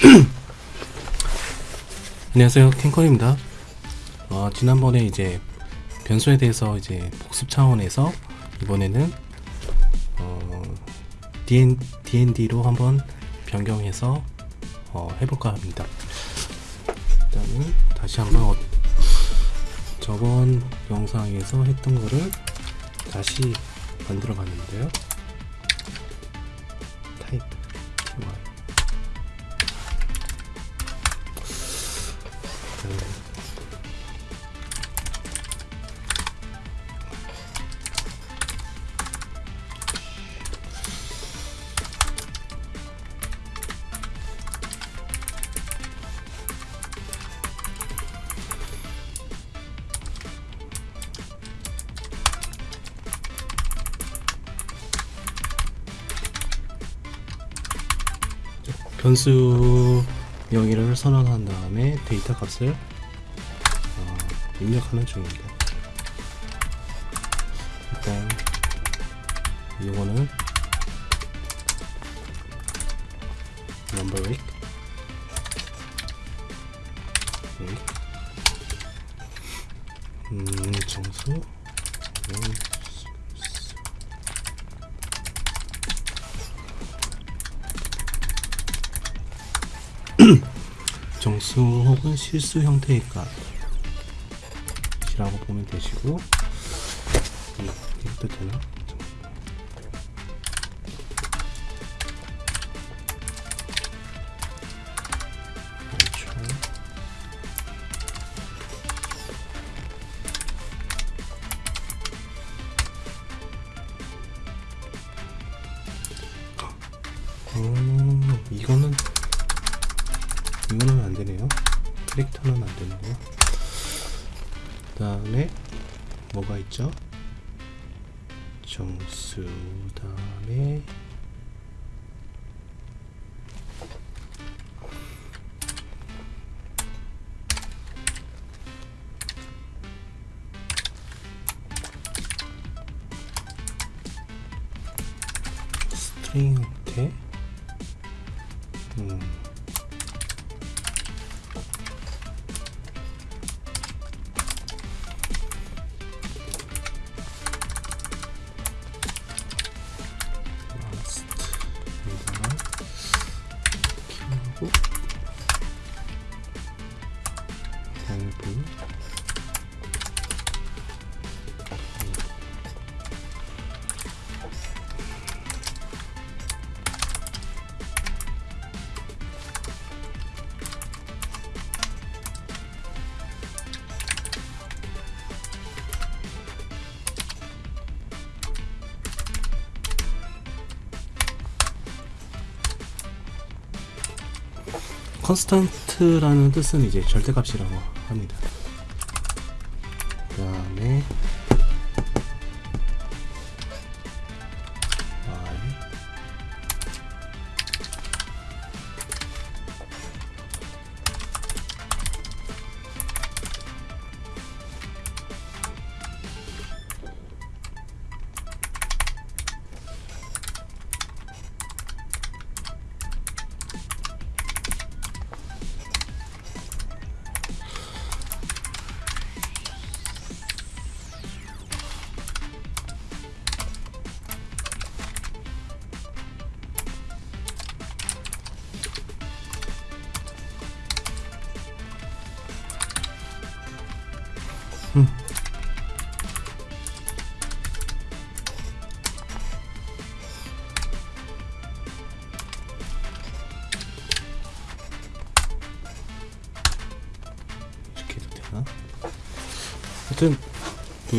안녕하세요. 캔커입니다. 어, 지난번에 이제 변수에 대해서 이제 복습 차원에서 이번에는 어, DN, DND로 한번 변경해서 어, 해볼까 합니다. 일단은 다시 한번 어, 저번 영상에서 했던 거를 다시 만들어 봤는데요 변수 명의를 선언한 다음에 데이터 값을 어, 입력하는 중입니다. 일단 이거는 실수 형태의 값 이라고 보면 되시고 음, 이것도 되나? 다음에 뭐가 있죠? 정수 다음에 키 컨스탄트라는 뜻은 이제 절대값이라고 합니다.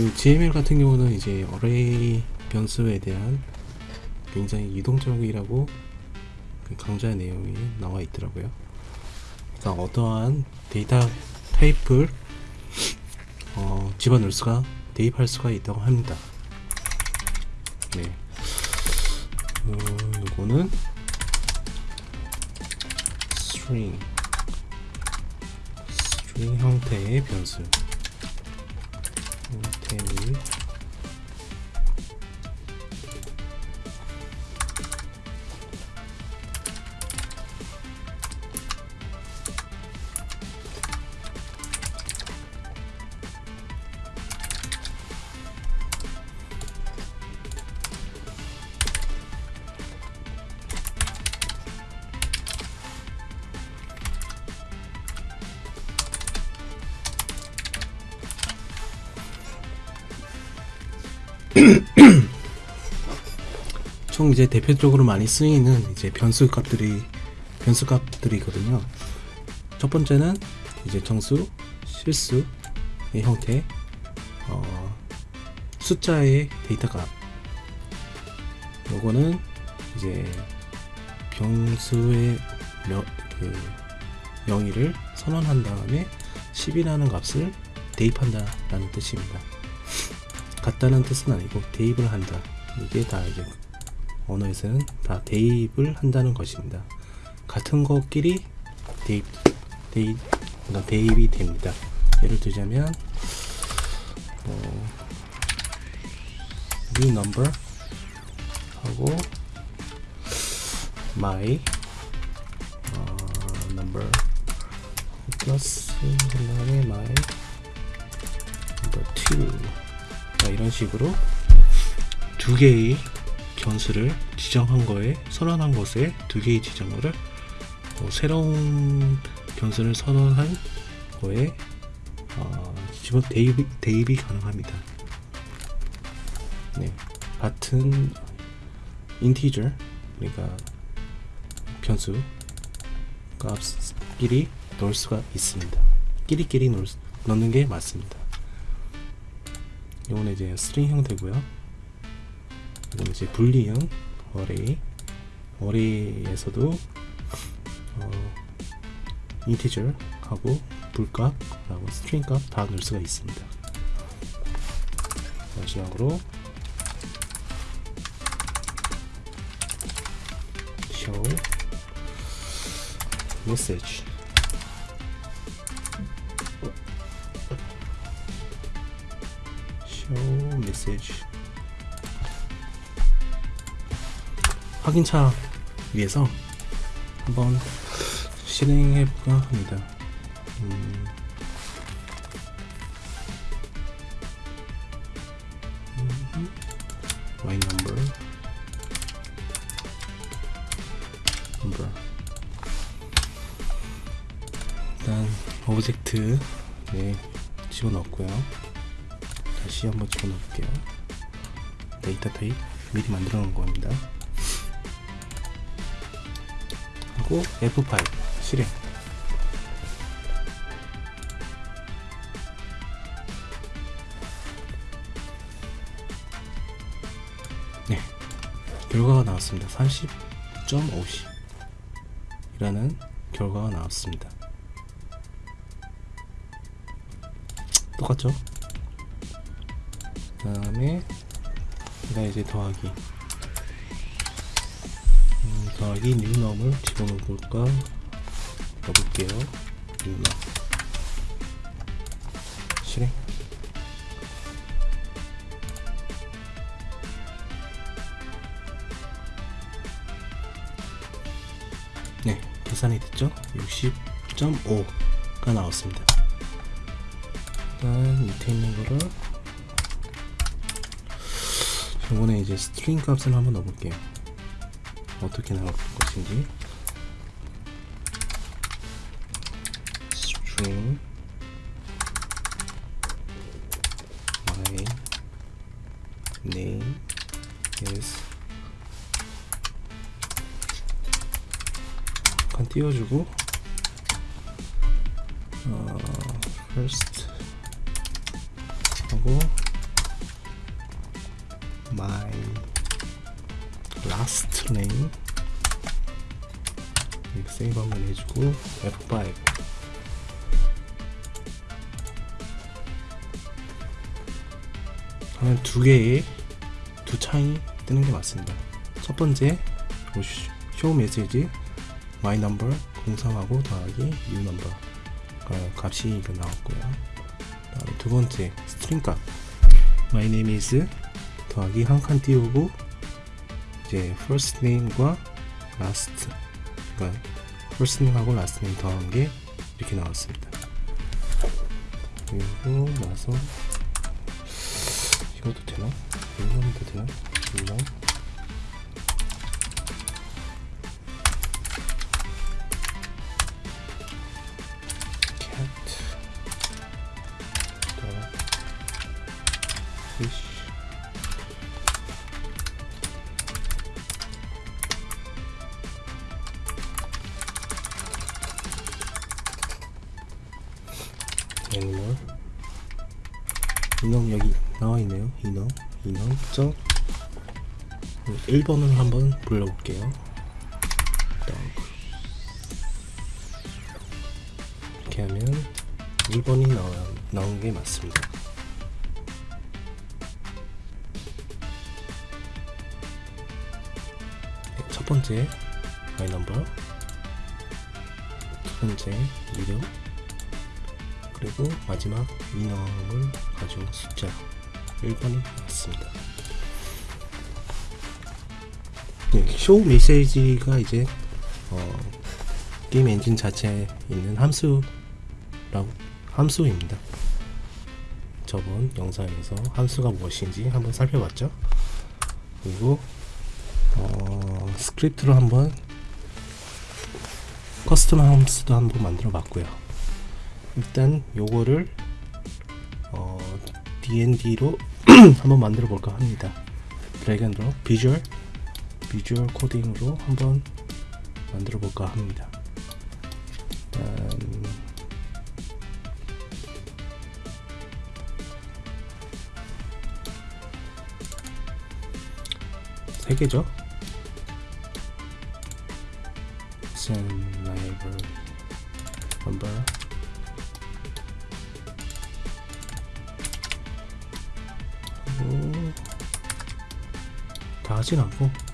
그 GML 같은 경우는 이제 어레이 변수에 대한 굉장히 유동적이라고 그 강조한 내용이 나와 있더라고요. 그러니까 어떠한 데이터 타입을 어, 집어넣을 수가 대입할 수가 있다고 합니다. 네. 어, 이거는 string string 형태의 변수 형태 이제 대표적으로 많이 쓰이는 이제 변수 값들이 변수 값들이거든요. 첫 번째는 이제 정수, 실수의 형태, 어, 숫자의 데이터 값. 요거는 이제 병수의 명, 그 명의를 선언한 다음에 10이라는 값을 대입한다 라는 뜻입니다. 같다는 뜻은 아니고 대입을 한다. 이게 다 이제 언어에서는 다 대입을 한다는 것입니다. 같은 것끼리 대입, 대입, 그러니까 대입이 됩니다. 예를 들자면 어, new number 하고 my 어, number 플러스 그 다음에 my number 2 자, 이런 식으로 두 개의 변수를 지정한 거에 선언한 것에 두 개의 지정어를 어, 새로운 변수를 선언한 거에 어, 집어 대입이, 대입이 가능합니다. 네, 같은 integer 그러니까 변수 값끼리 넣을 수가 있습니다. 끼리끼리 넣는 게 맞습니다. 이거는 이제 string 형태고요. 이거는 이제 boolean형 array array에서도 어, integer 하고 bool값 하고 string 값 다 넣을 수가 있습니다. 마지막으로 show message. show 확인차 위해서 한번 실행해 볼까 합니다. 음, 음, my number number 일단 object 네 집어넣고요. 다시 한번 집어넣을게요. 데이터 타입 미리 만들어 놓은 겁니다. 하고 F5 실행. 네, 결과가 나왔습니다. 30.50 이라는 결과가 나왔습니다. 똑같죠? 그 다음에 제가 이제 더하기 음, 더하기 뉴넘을 집어넣어 볼까? 넣어볼게요. 뉴넘. 실행. 네 계산이 됐죠? 60.5가 나왔습니다. 일단 밑에 있는 거를 이번에 이제 string 값을 한번 넣어볼게요. 어떻게 나올 것인지. string my name is 잠깐 띄워주고 어, first 하고 my last name 세이브 한번 해주고 F5 하면 두 개의 두 창이 뜨는 게 맞습니다. 첫 번째 show message my number 03하고 더하기 new number 그 값이 이거 나왔고요. 그다음에 두 번째 string 값 my name is 더하기 한 칸 띄우고 이제 first name과 last 그러니까 first name하고 last name 더한 게 이렇게 나왔습니다. 그리고 나서 이것도 되나? 이거도 되나? 이거 1번을 한번 불러볼게요. 이렇게 하면 1번이 나와, 나온 게 맞습니다. 네, 첫 번째 my number 두 번째 이름 그리고 마지막 enum을 가져온 숫자 1번이 맞습니다. 네, show message가 이제 어, 게임 엔진 자체에 있는 함수라고 함수입니다. 저번 영상에서 함수가 무엇인지 한번 살펴봤죠. 그리고 어, 스크립트로 한번 custom 함수도 한번 만들어 봤고요. 일단 요거를 어, D&D로 한번 만들어 볼까 합니다. drag and drop 비주얼 비주얼 코딩으로 한번 만들어 볼까 합니다. 일단 세 개죠. send label number 하고 다 하진 않고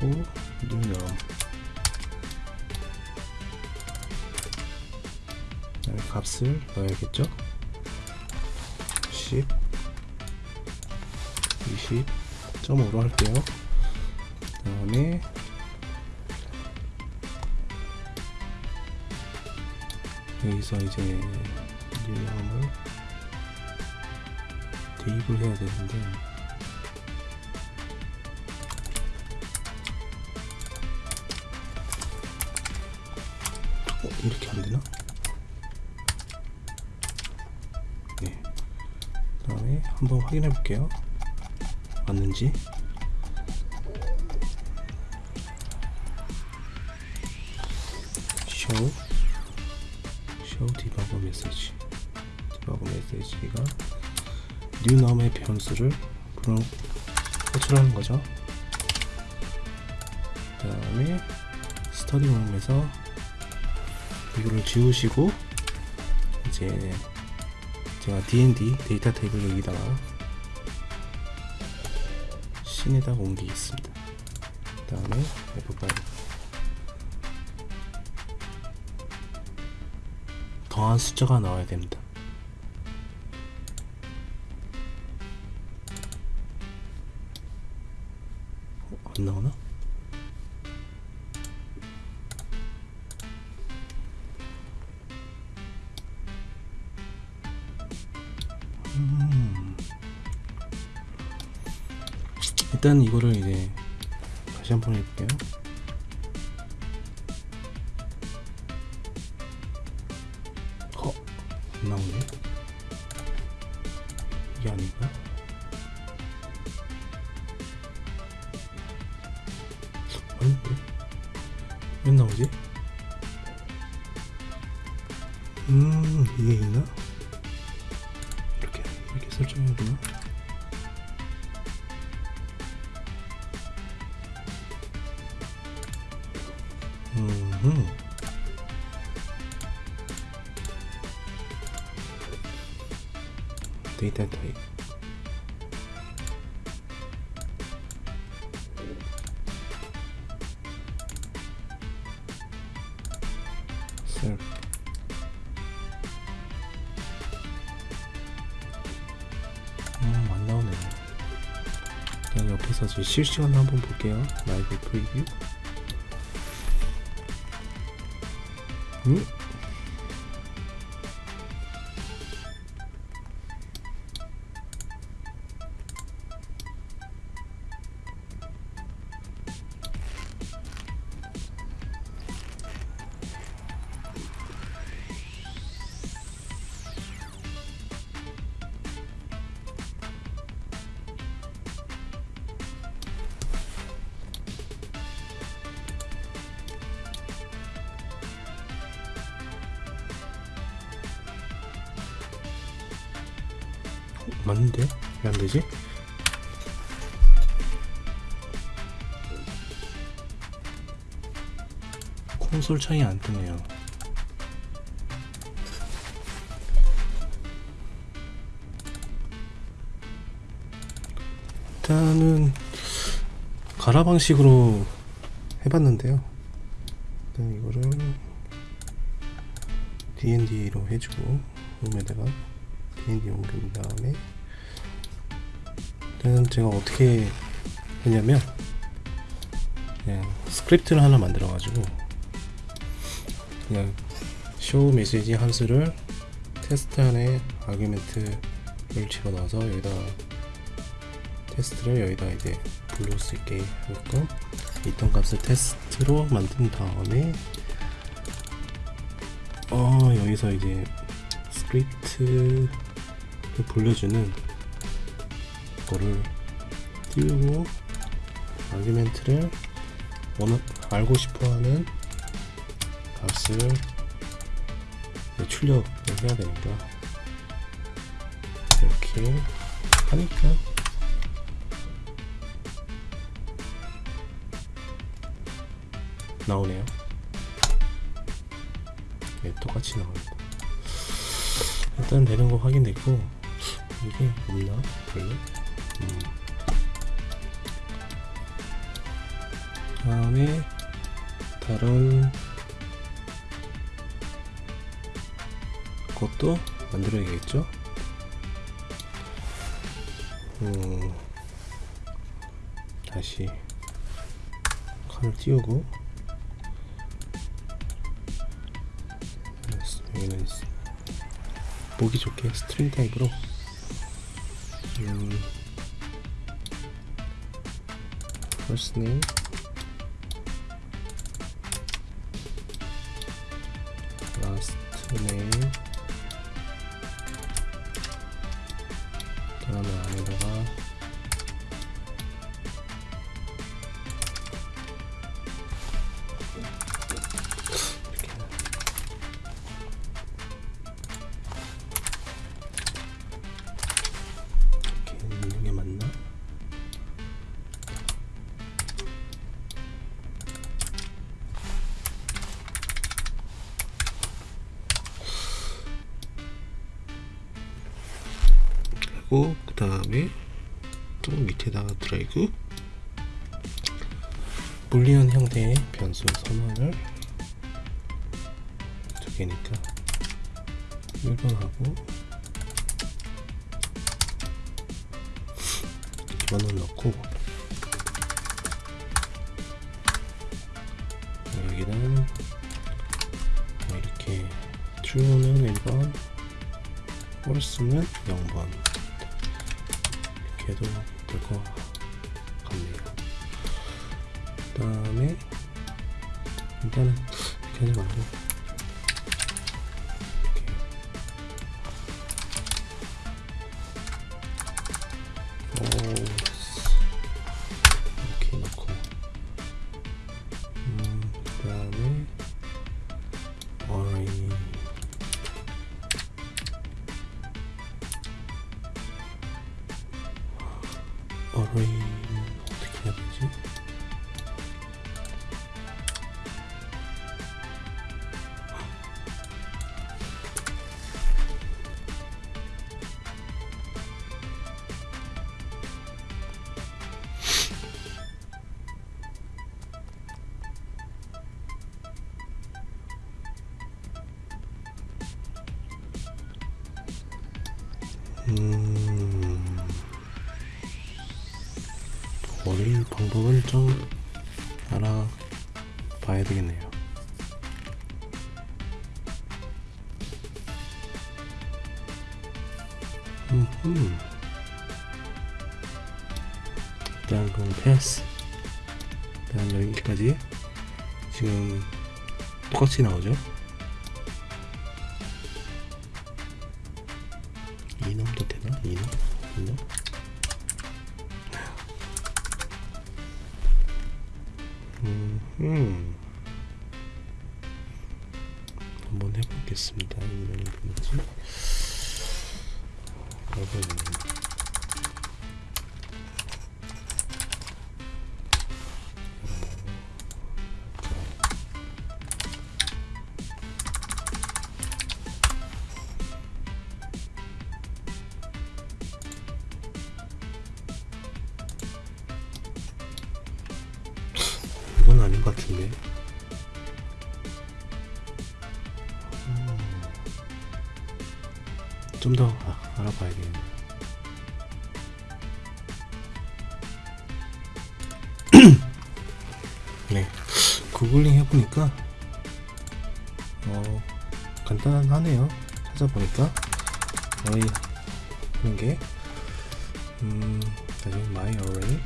하고 new 값을 넣어야겠죠? 10 20.5로 할게요. 그 다음에 여기서 이제 유형을 대입을 해야 되는데 한번 확인해 볼게요. 맞는지. show show 디버거 메시지 디버거 메시지가 뉴넘의 변수를 그럼 호출하는 거죠. 그 다음에 스터디 룸에서 이거를 지우시고 이제 제가 D&D 데이터 테이블 여기다가 신에다 옮기겠습니다. 그 다음에 F5 더한 숫자가 나와야 됩니다. 어, 안 나오나? 일단 이거를 이제 다시 한번 해볼게요. 셀 음, 안 나오네요. 그냥 옆에서 지금 실시간 한번 볼게요. 라이브 프리뷰. 음? 콘솔 창이 안 뜨네요. 일단은 가라 방식으로 해봤는데요. 일단 이거를 D&D로 해주고 홈에다가 D&D 옮긴 다음에 일단 제가 어떻게 했냐면 그냥 스크립트를 하나 만들어 가지고 그냥 show message 함수를 테스트 안에 argument를 집어넣어서 여기다 테스트를 여기다 이제 불러올 수 있게 하고 있던 값을 테스트로 만든 다음에 어 여기서 이제 스크립트를 불려주는 거를 띄우고 아규멘트를 원하, 알고 싶어하는 값을 출력을 해야 되니까 이렇게 하니까 나오네요. 네, 똑같이 나옵니다. 일단 되는 거 확인됐고 이게 없나? 별로? 음. 다음에 다른 것도 만들어야겠죠? 음, 다시 칸을 띄우고. 여기는 보기 좋게 스트링 타입으로. 음, first name. name 불리언 형태의 변수 선언을 두 개니까 1번하고 2번을 넣고 여기는 뭐 이렇게 true는 1번 false는 0번. 이렇게 해도 될 것 같네요. 그 다음에 일단은 이렇게 하지 말고 이렇게. 오, 이렇게 넣고. 음, 그 다음에 array array 똑같이 나오죠? 이놈도 되나? 이놈? 이놈? 음, 한번 해보겠습니다. 이놈이 뭐지? 여러분 좀 더 알아봐야 되겠네. 네, 구글링 해보니까 어 간단하네요. 찾아보니까 거의 그런 게 음, 나중에 my array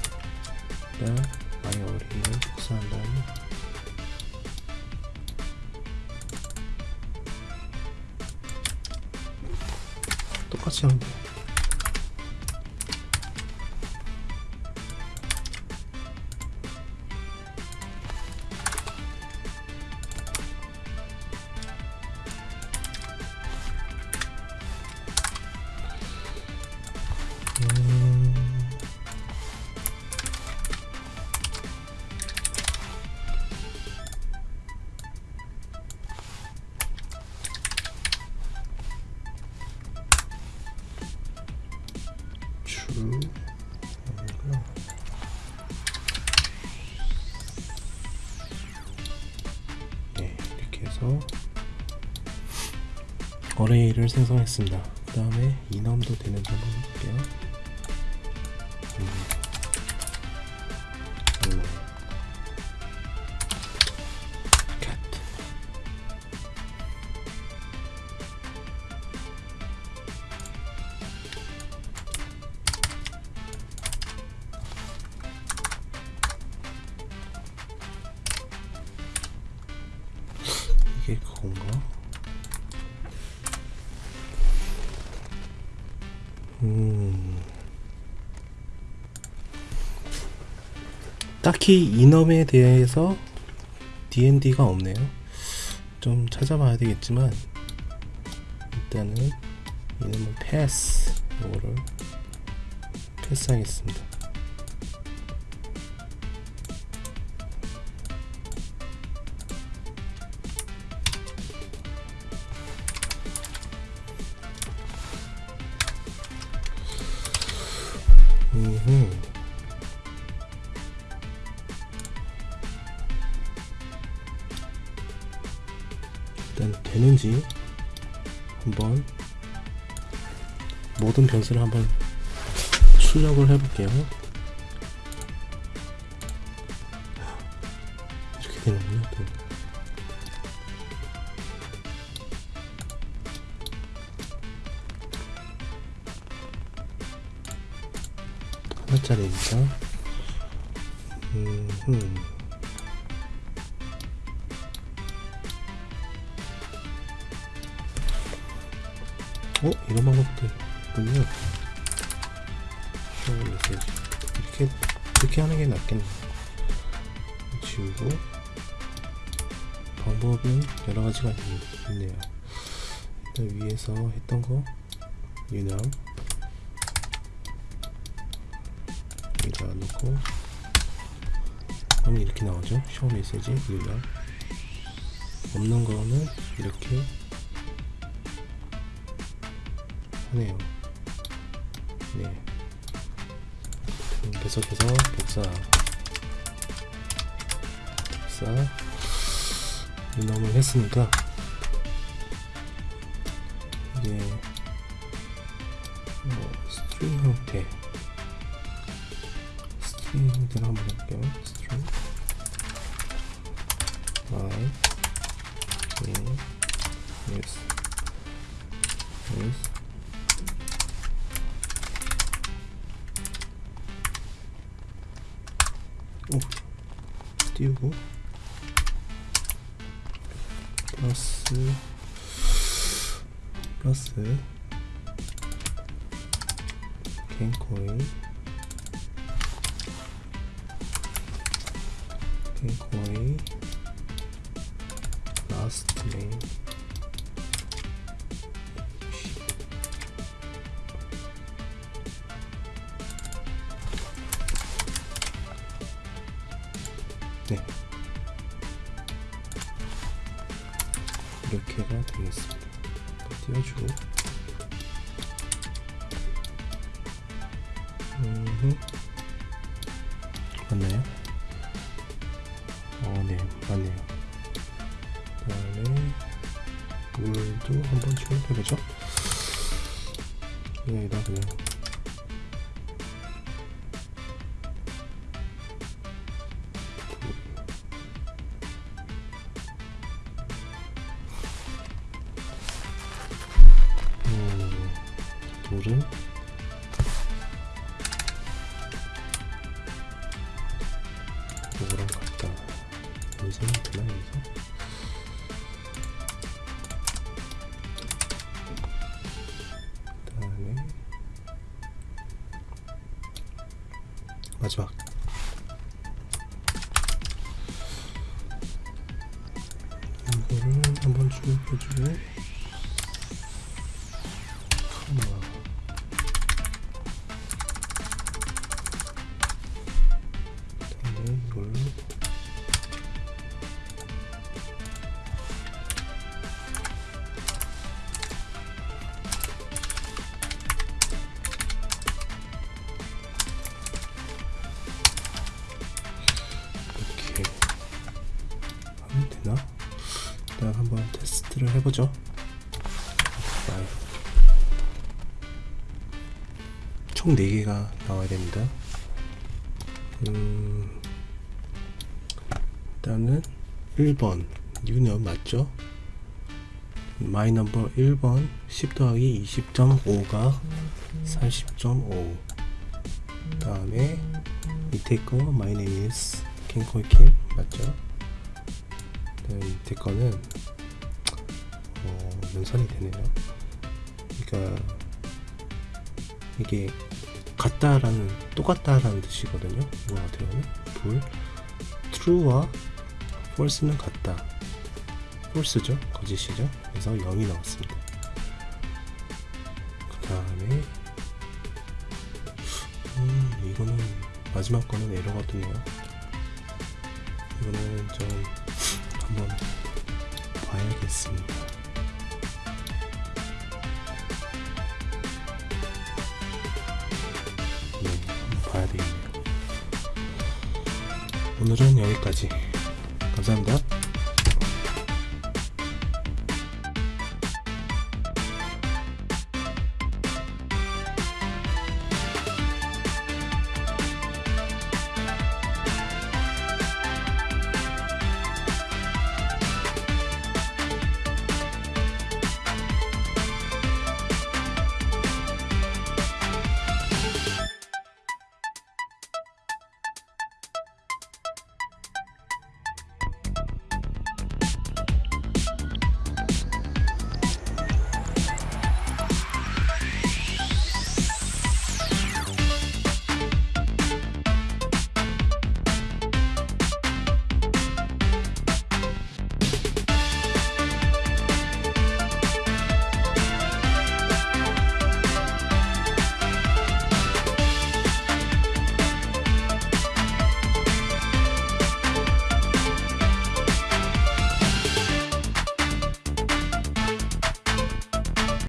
일단 my array를 복사한 다음에 똑같이 하면 돼요. 해서 어레이를 생성했습니다. 그 다음에 이넘도 되는지 한번 볼게요 딱히 이넘에 대해서 D&D가 없네요. 좀 찾아봐야 되겠지만 일단은 이놈은 패스 이거를 패스하겠습니다. 모든 변수를 한번 출력을 해볼게요. 이렇게 되는군요. 또. 하나짜리니까. 음, 어? 이런 방법도 있군요. 이렇게, 이렇게 하는 게 낫겠네. 지우고. 방법은 여러 가지가 있, 있네요. 일단 위에서 했던 거, 유념. 여기다 놓고. 그러면 이렇게 나오죠. 쇼 메시지, 유념. 없는 거는 이렇게 하네요. 네. 음, 계속해서 복사. 복사. 이놈을 했으니까 이제 플러스. 갱코인 갱코인 음, 맞나요? 어, 네, 맞네요. 그다음에 물도 한번 출력해보죠. 여기다 그냥 한번 총 4개가 나와야 됩니다. 음, 일단은 1번 enum 맞죠? my number 1번 10 더하기 20.5가 40.5 다음에 밑에 거 My name is 킹코이킴 맞죠? 네, 밑에 거는 어, 연산이 되네요. 그러니까 이게 같다라는 똑같다라는 뜻이거든요. 이거 하면 불 true와 false는 같다. false죠, 거짓이죠. 그래서 0이 나왔습니다. 그 다음에 음, 이거는 마지막 거는 에러가 뜨네요. 이거는 좀 한번 봐야겠습니다. 오늘은 여기까지. 감사합니다.